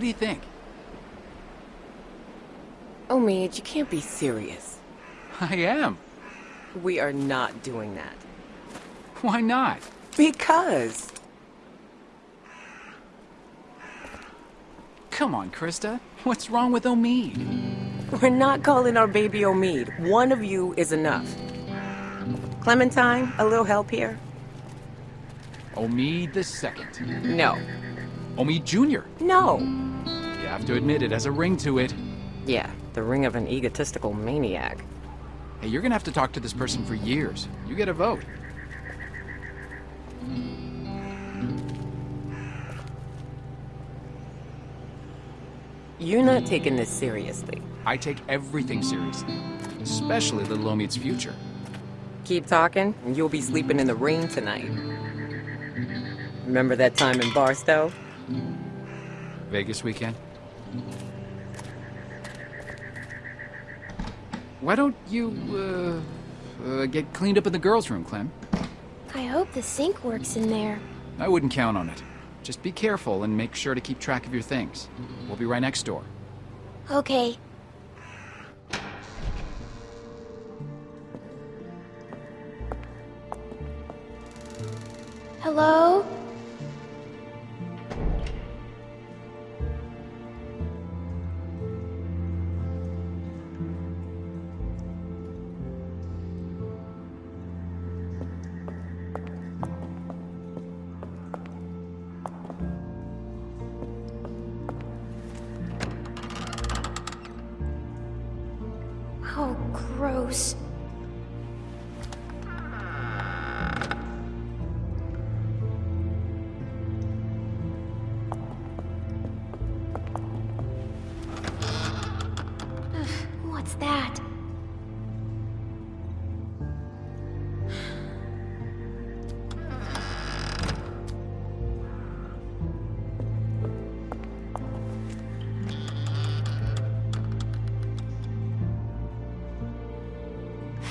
What do you think? Omid, you can't be serious. I am. We are not doing that. Why not? Because. Come on, Christa. What's wrong with Omid? We're not calling our baby Omid. One of you is enough. Clementine, a little help here? Omid the second. No. Omid Jr. No. Have to admit it has a ring to it. Yeah, the ring of an egotistical maniac. Hey, you're gonna have to talk to this person for years. You get a vote. You're not taking this seriously. I take everything seriously. Especially little Omid's future. Keep talking, and you'll be sleeping in the rain tonight. Remember that time in Barstow? Vegas weekend? Why don't you, uh, uh, get cleaned up in the girls' room, Clem? I hope the sink works in there. I wouldn't count on it. Just be careful and make sure to keep track of your things. We'll be right next door. Okay. Hello? Oh, gross. What's that?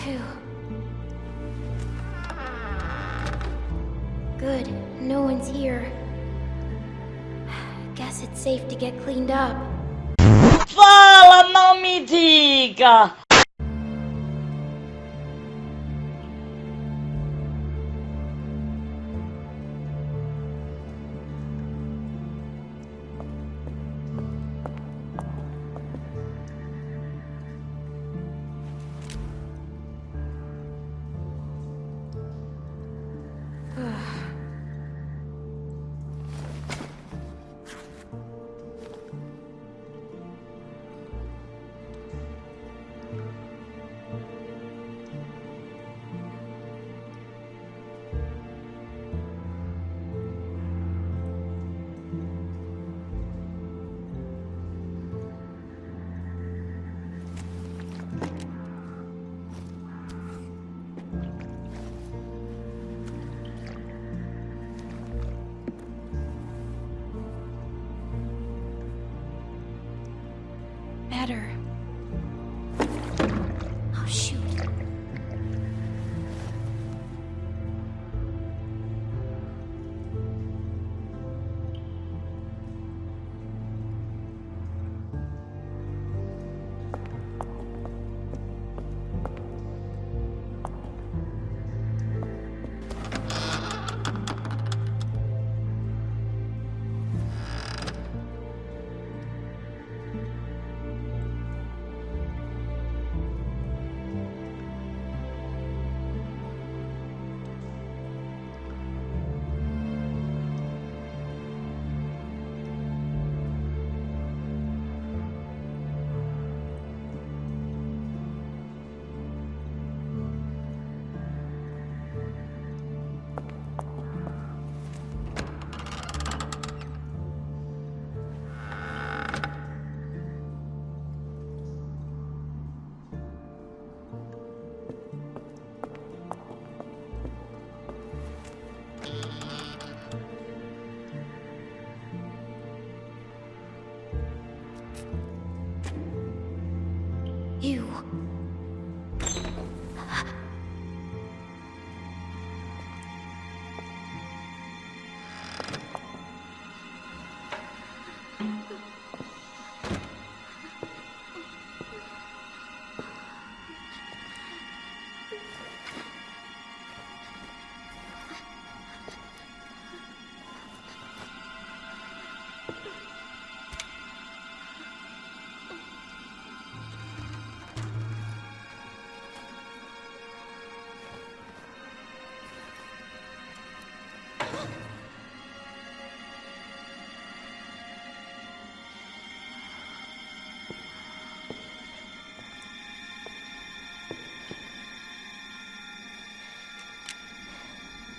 Phew. Good, no one's here. Guess it's safe to get cleaned up. Fala, não Better.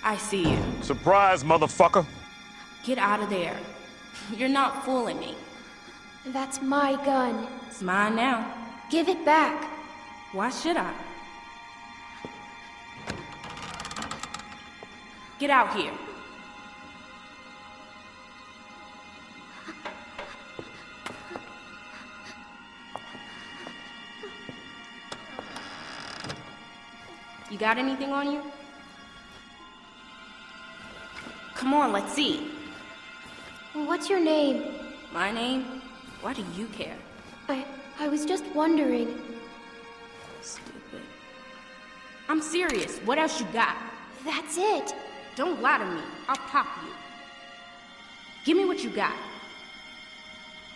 I see you. Surprise, motherfucker! Get out of there. You're not fooling me. That's my gun. It's mine now. Give it back. Why should I? Get out here. You got anything on you? Come on, let's see. What's your name? My name? Why do you care? I I was just wondering. Stupid. I'm serious. What else you got? That's it. Don't lie to me. I'll pop you. Give me what you got.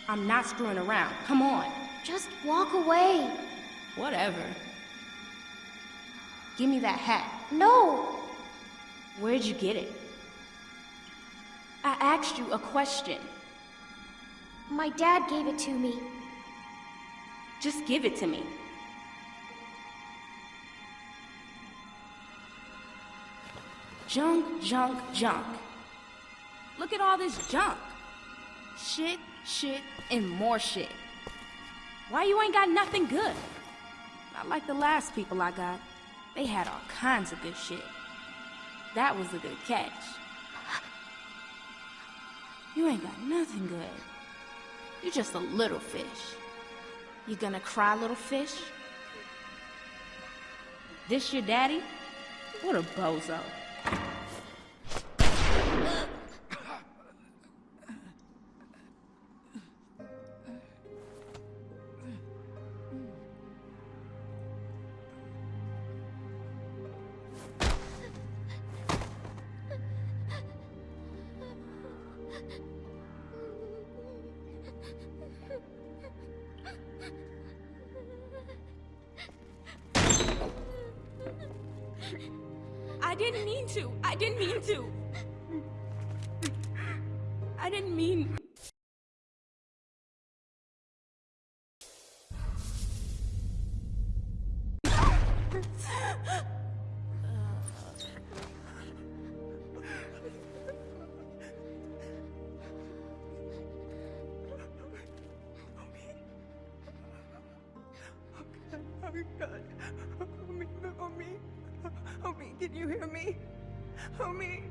I'm not screwing around. Come on. Just walk away. Whatever. Give me that hat. No. Where'd you get it? I asked you a question. My dad gave it to me. Just give it to me. Junk, junk, junk. Look at all this junk. Shit, shit, and more shit. Why you ain't got nothing good? Not like the last people I got. They had all kinds of good shit. That was a good catch. You ain't got nothing good. You're just a little fish. You gonna cry, little fish? This your daddy? What a bozo. Didn't mean to. I didn't mean to. I didn't mean. Oh God. Oh, Omid, can you hear me? Omid.